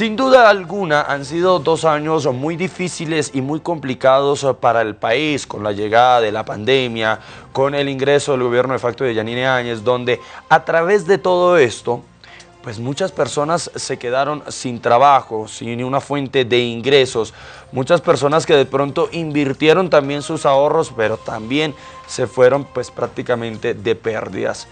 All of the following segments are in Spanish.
Sin duda alguna han sido dos años muy difíciles y muy complicados para el país con la llegada de la pandemia, con el ingreso del gobierno de facto de Yanine Áñez, donde a través de todo esto pues muchas personas se quedaron sin trabajo, sin una fuente de ingresos. Muchas personas que de pronto invirtieron también sus ahorros, pero también se fueron pues prácticamente de pérdidas.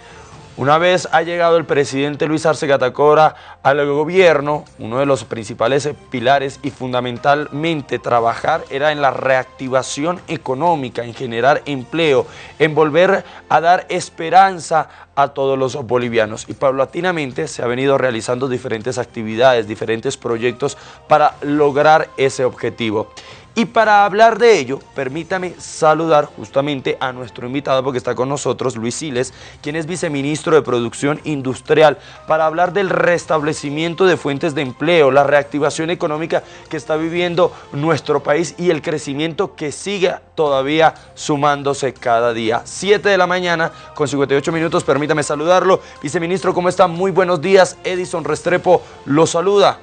Una vez ha llegado el presidente Luis Arce Catacora al gobierno, uno de los principales pilares y fundamentalmente trabajar era en la reactivación económica, en generar empleo, en volver a dar esperanza a todos los bolivianos. Y paulatinamente se ha venido realizando diferentes actividades, diferentes proyectos para lograr ese objetivo. Y para hablar de ello, permítame saludar justamente a nuestro invitado porque está con nosotros Luis Siles, quien es viceministro de Producción Industrial, para hablar del restablecimiento de fuentes de empleo, la reactivación económica que está viviendo nuestro país y el crecimiento que sigue todavía sumándose cada día. 7 de la mañana con 58 minutos, permítame saludarlo. Viceministro, ¿cómo está? Muy buenos días. Edison Restrepo lo saluda.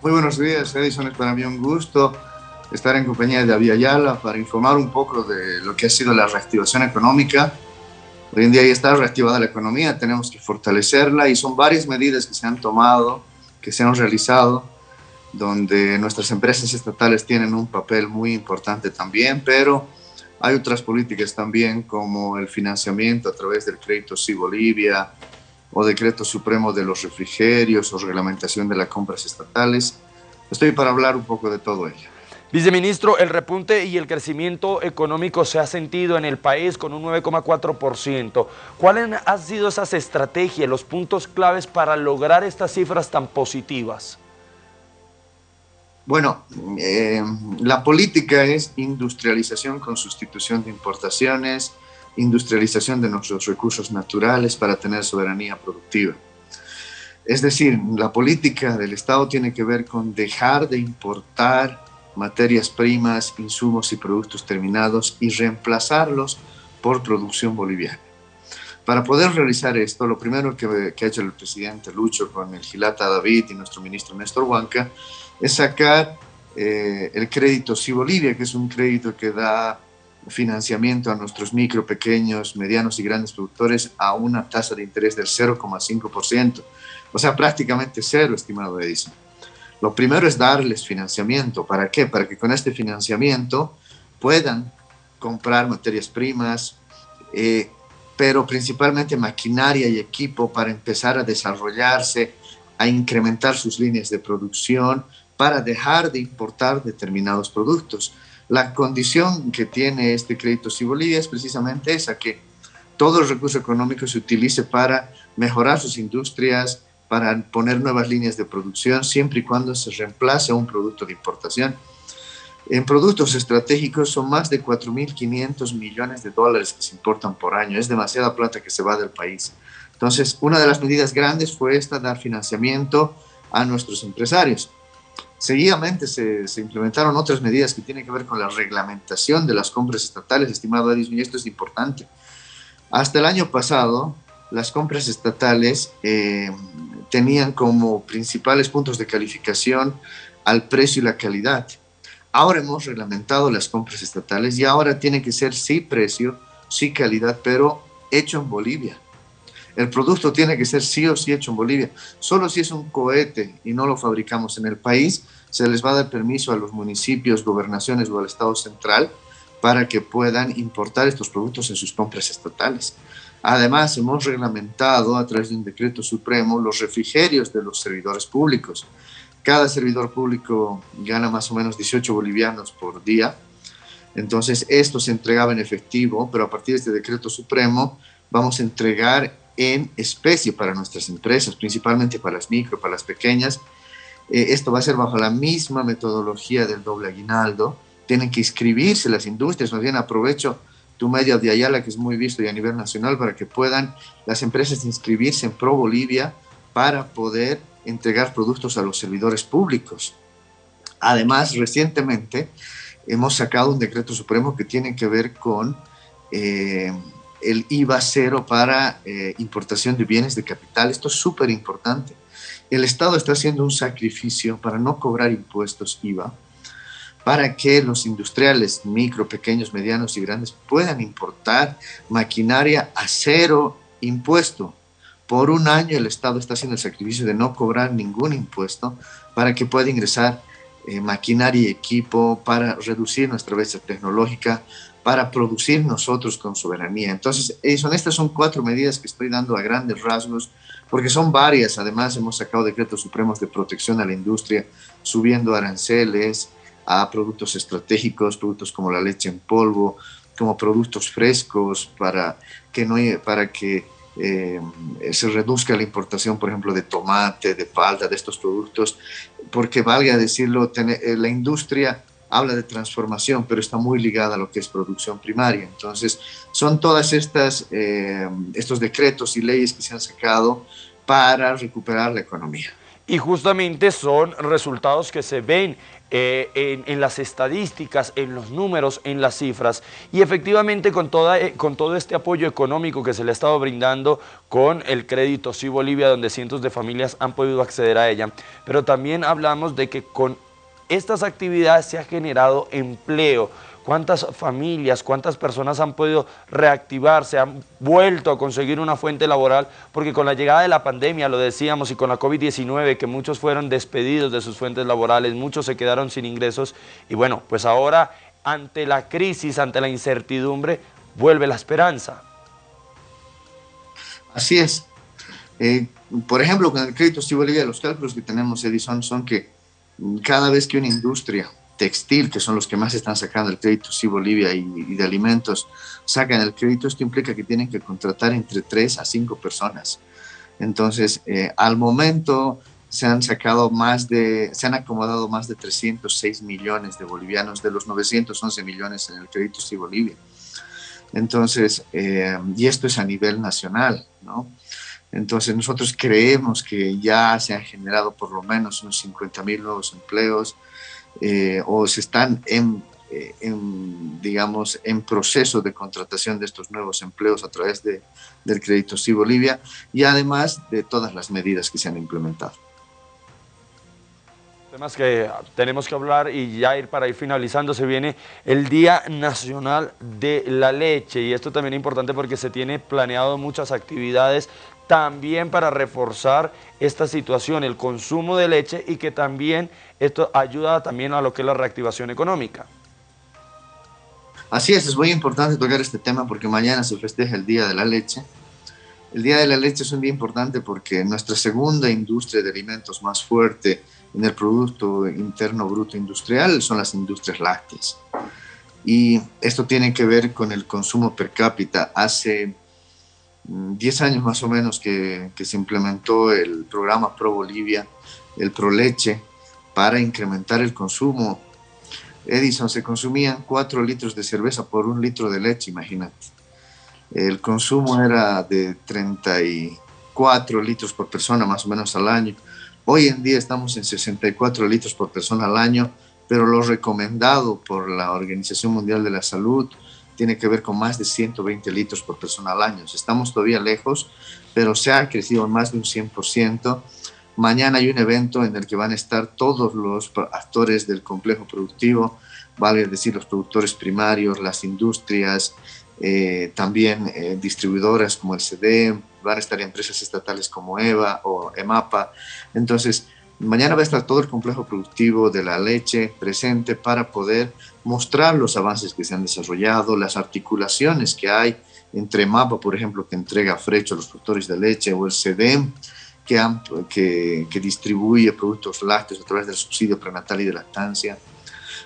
Muy buenos días, Edison. Es para mí un gusto estar en compañía de Avia Yala para informar un poco de lo que ha sido la reactivación económica. Hoy en día ya está reactivada la economía, tenemos que fortalecerla y son varias medidas que se han tomado, que se han realizado, donde nuestras empresas estatales tienen un papel muy importante también, pero hay otras políticas también como el financiamiento a través del crédito Sí Bolivia, o decreto supremo de los refrigerios o reglamentación de las compras estatales. Estoy para hablar un poco de todo ello. Viceministro, el repunte y el crecimiento económico se ha sentido en el país con un 9,4%. ¿Cuáles han sido esas estrategias, los puntos claves para lograr estas cifras tan positivas? Bueno, eh, la política es industrialización con sustitución de importaciones, industrialización de nuestros recursos naturales para tener soberanía productiva. Es decir, la política del Estado tiene que ver con dejar de importar materias primas, insumos y productos terminados y reemplazarlos por producción boliviana. Para poder realizar esto, lo primero que, ha hecho el presidente Lucho con el Gilata David y nuestro ministro Néstor Huanca es sacar eh, el crédito Sí Bolivia, que es un crédito que da financiamiento a nuestros micro, pequeños, medianos y grandes productores a una tasa de interés del 0,5%. O sea, prácticamente cero, estimado Edison. Lo primero es darles financiamiento. ¿Para qué? Para que con este financiamiento puedan comprar materias primas, eh, pero principalmente maquinaria y equipo para empezar a desarrollarse, a incrementar sus líneas de producción, para dejar de importar determinados productos. La condición que tiene este crédito si Bolivia es precisamente esa, que todo el recurso económico se utilice para mejorar sus industrias, para poner nuevas líneas de producción, siempre y cuando se reemplace un producto de importación. En productos estratégicos son más de 4.500 millones de dólares que se importan por año. Es demasiada plata que se va del país. Entonces, una de las medidas grandes fue esta, dar financiamiento a nuestros empresarios. Seguidamente se, implementaron otras medidas que tienen que ver con la reglamentación de las compras estatales, estimado Edison, y esto es importante. Hasta el año pasado, las compras estatales eh, tenían como principales puntos de calificación al precio y la calidad. Ahora hemos reglamentado las compras estatales y ahora tiene que ser sí precio, sí calidad, pero hecho en Bolivia. El producto tiene que ser sí o sí hecho en Bolivia. Solo si es un cohete y no lo fabricamos en el país, se les va a dar permiso a los municipios, gobernaciones o al Estado central para que puedan importar estos productos en sus compras estatales. Además, hemos reglamentado a través de un decreto supremo los refrigerios de los servidores públicos. Cada servidor público gana más o menos 18 bolivianos por día. Entonces, esto se entregaba en efectivo, pero a partir de este decreto supremo vamos a entregar en especie para nuestras empresas, principalmente para las micro, para las pequeñas. Eh, esto va a ser bajo la misma metodología del doble aguinaldo. Tienen que inscribirse las industrias, más bien aprovecho tu medio de Ayala, que es muy visto y a nivel nacional, para que puedan las empresas inscribirse en Pro Bolivia para poder entregar productos a los servidores públicos. Además, recientemente hemos sacado un decreto supremo que tiene que ver con eh, el IVA cero para eh, importación de bienes de capital. Esto es súper importante. el Estado está haciendo un sacrificio para no cobrar impuestos IVA, para que los industriales micro, pequeños, medianos y grandes puedan importar maquinaria a cero impuesto. Por un año el Estado está haciendo el sacrificio de no cobrar ningún impuesto para que pueda ingresar eh, maquinaria y equipo, para reducir nuestra brecha tecnológica, para producir nosotros con soberanía. Entonces, son, estas son cuatro medidas que estoy dando a grandes rasgos, porque son varias. Además, hemos sacado decretos supremos de protección a la industria, subiendo aranceles a productos estratégicos, productos como la leche en polvo, como productos frescos, para que, no, para que eh, se reduzca la importación, por ejemplo, de tomate, de palta, de estos productos, porque valga decirlo, eh, la industria habla de transformación, pero está muy ligada a lo que es producción primaria. Entonces, son todas estas eh, estos decretos y leyes que se han sacado para recuperar la economía. Y justamente son resultados que se ven eh, en, las estadísticas, en los números, en las cifras. Y efectivamente con, toda, eh, con todo este apoyo económico que se le ha estado brindando con el crédito Sí Bolivia, donde cientos de familias han podido acceder a ella. Pero también hablamos de que con estas actividades se ha generado empleo, cuántas familias, cuántas personas han podido reactivarse, han vuelto a conseguir una fuente laboral, porque con la llegada de la pandemia, lo decíamos, y con la COVID-19, que muchos fueron despedidos de sus fuentes laborales, muchos se quedaron sin ingresos, y bueno, pues ahora ante la crisis, ante la incertidumbre, vuelve la esperanza. Así es. Eh, por ejemplo, con el crédito Bolivia, los cálculos que tenemos, Edison, son que cada vez que una industria textil, que son los que más están sacando el crédito, sí, Bolivia y, de alimentos, sacan el crédito, esto implica que tienen que contratar entre 3 a 5 personas. Entonces, eh, al momento se han sacado más de, se han acomodado más de 306 millones de bolivianos de los 911 millones en el crédito sí Bolivia. Entonces, eh, y esto es a nivel nacional, ¿no? Entonces, nosotros creemos que ya se han generado por lo menos unos 50 mil nuevos empleos, eh, o se están eh, en, digamos, en proceso de contratación de estos nuevos empleos a través de, del Crédito Sí Bolivia y además de todas las medidas que se han implementado. Temas que tenemos que hablar y ya ir para ir finalizando, se viene el Día Nacional de la Leche y esto también es importante porque se tiene planeado muchas actividades también para reforzar esta situación, el consumo de leche y que también esto ayuda también a lo que es la reactivación económica. Así es, es muy importante tocar este tema porque mañana se festeja el Día de la Leche. El Día de la Leche es un día importante porque nuestra segunda industria de alimentos más fuerte en el Producto Interno Bruto Industrial son las industrias lácteas. Y esto tiene que ver con el consumo per cápita. Hace 10 años más o menos que, se implementó el programa Pro Bolivia, el Pro Leche, para incrementar el consumo. Edison se consumían 4 litros de cerveza por un litro de leche, imagínate. El consumo era de 34 litros por persona más o menos al año. Hoy en día estamos en 64 litros por persona al año, pero lo recomendado por la Organización Mundial de la Salud tiene que ver con más de 120 litros por persona al año. Estamos todavía lejos, pero se ha crecido más de un 100%. Mañana hay un evento en el que van a estar todos los actores del complejo productivo, vale decir los productores primarios, las industrias, eh, también eh, distribuidoras como el CD, van a estar empresas estatales como EVA o EMAPA. Entonces, Mañana va a estar todo el complejo productivo de la leche presente para poder mostrar los avances que se han desarrollado, las articulaciones que hay entre MAPA, por ejemplo, que entrega frecho a los productores de leche, o el CEDEM, que, que, distribuye productos lácteos a través del subsidio prenatal y de lactancia.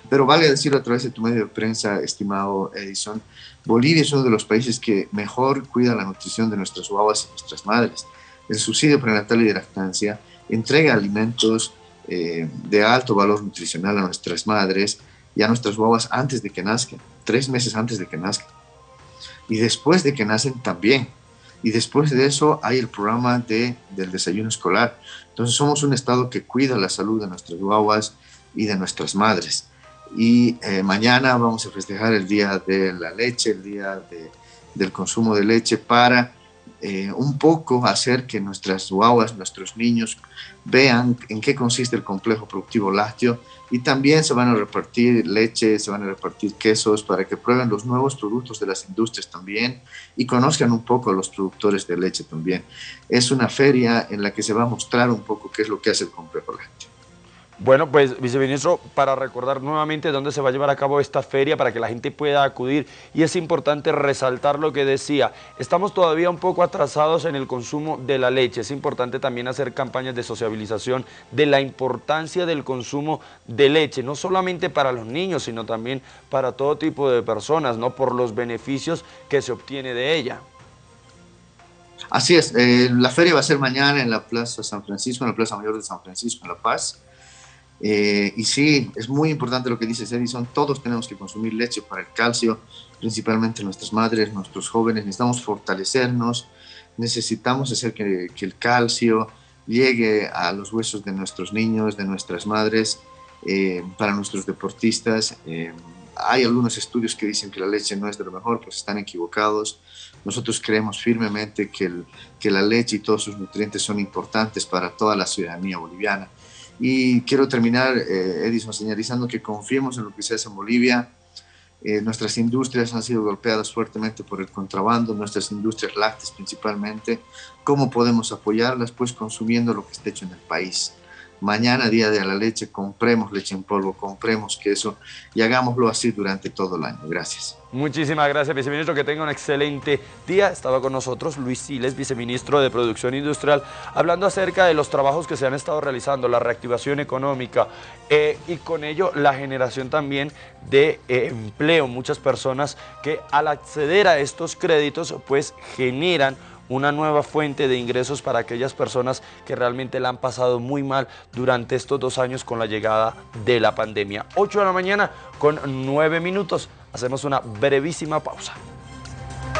Pero vale decirlo a través de tu medio de prensa, estimado Edison, Bolivia es uno de los países que mejor cuida la nutrición de nuestras guaguas y nuestras madres. El subsidio prenatal y de lactancia entrega alimentos eh, de alto valor nutricional a nuestras madres y a nuestras guaguas antes de que nazcan, tres meses antes de que nazcan. Y después de que nacen también. Y después de eso hay el programa de, del desayuno escolar. Entonces somos un estado que cuida la salud de nuestras guaguas y de nuestras madres. Y eh, mañana vamos a festejar el Día de la Leche, el Día del Consumo de Leche para eh, un poco hacer que nuestras guaguas, nuestros niños vean en qué consiste el complejo productivo lácteo y también se van a repartir leche, se van a repartir quesos para que prueben los nuevos productos de las industrias también y conozcan un poco a los productores de leche también. Es una feria en la que se va a mostrar un poco qué es lo que hace el complejo lácteo. Bueno, pues viceministro, para recordar nuevamente dónde se va a llevar a cabo esta feria para que la gente pueda acudir y es importante resaltar lo que decía, estamos todavía un poco atrasados en el consumo de la leche, es importante también hacer campañas de sociabilización de la importancia del consumo de leche, no solamente para los niños, sino también para todo tipo de personas, ¿no? por los beneficios que se obtiene de ella. Así es, eh, la feria va a ser mañana en la Plaza San Francisco, en la Plaza Mayor de San Francisco, en La Paz. Eh, y sí, es muy importante lo que dice Edison, todos tenemos que consumir leche para el calcio, principalmente nuestras madres, nuestros jóvenes, necesitamos fortalecernos, necesitamos hacer que, el calcio llegue a los huesos de nuestros niños, de nuestras madres, eh, para nuestros deportistas. Eh, hay algunos estudios que dicen que la leche no es de lo mejor, pues están equivocados. Nosotros creemos firmemente que, que la leche y todos sus nutrientes son importantes para toda la ciudadanía boliviana. Y quiero terminar, eh, Edison, señalizando que confiemos en lo que se hace en Bolivia. Eh, nuestras industrias han sido golpeadas fuertemente por el contrabando, nuestras industrias lácteas principalmente. ¿Cómo podemos apoyarlas? Pues consumiendo lo que está hecho en el país mañana, día de la leche, compremos leche en polvo, compremos queso y hagámoslo así durante todo el año. Gracias. Muchísimas gracias, viceministro. Que tenga un excelente día. Estaba con nosotros Luis Siles, viceministro de Producción Industrial, hablando acerca de los trabajos que se han estado realizando, la reactivación económica eh, y con ello la generación también de eh, empleo. Muchas personas que al acceder a estos créditos pues generan una nueva fuente de ingresos para aquellas personas que realmente la han pasado muy mal durante estos dos años con la llegada de la pandemia. 8 de la mañana con 9 minutos. Hacemos una brevísima pausa.